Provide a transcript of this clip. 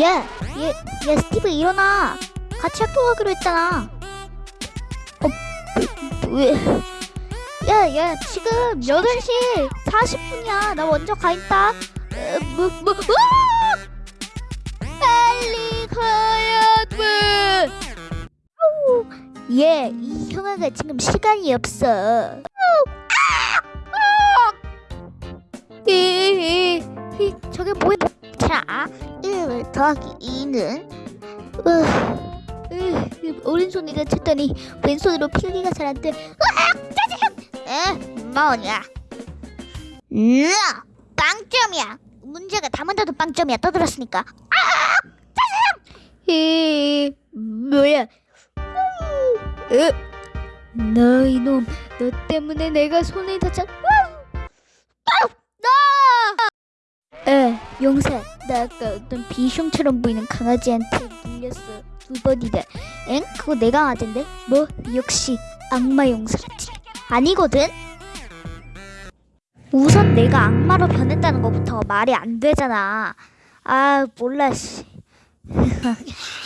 야, 얘, 야, 스티브 일어나. 같이 학교 가기로 했잖아. 어, 왜? 야, 야, 지금 8시 40분이야. 나 먼저 가 있다. 어, 뭐, 뭐! 빨리 가야 돼. 아우, 얘, 이 형아가 지금 시간이 없어. 이, 저게 뭐야? 자, 1 더하기 2는 으, 으, 오른손이라 쳤더니 왼손으로 필기가 잘 안 돼. 으악! 짜증! 에? 뭐냐? 으 빵점이야. 문제가 다 만져도 빵점이야. 떠들었으니까. 아! 짜증! 이, 뭐야? 으, 너 이놈, 너 때문에 내가 손을 다쳤. 에, 용사, 나 아까 어떤 비숑처럼 보이는 강아지한테 물렸어. 두 번이다. 엥? 그거 내 강아지인데? 뭐? 역시 악마 용사같지. 아니거든? 우선 내가 악마로 변했다는 것부터 말이 안 되잖아. 아, 몰라, 씨.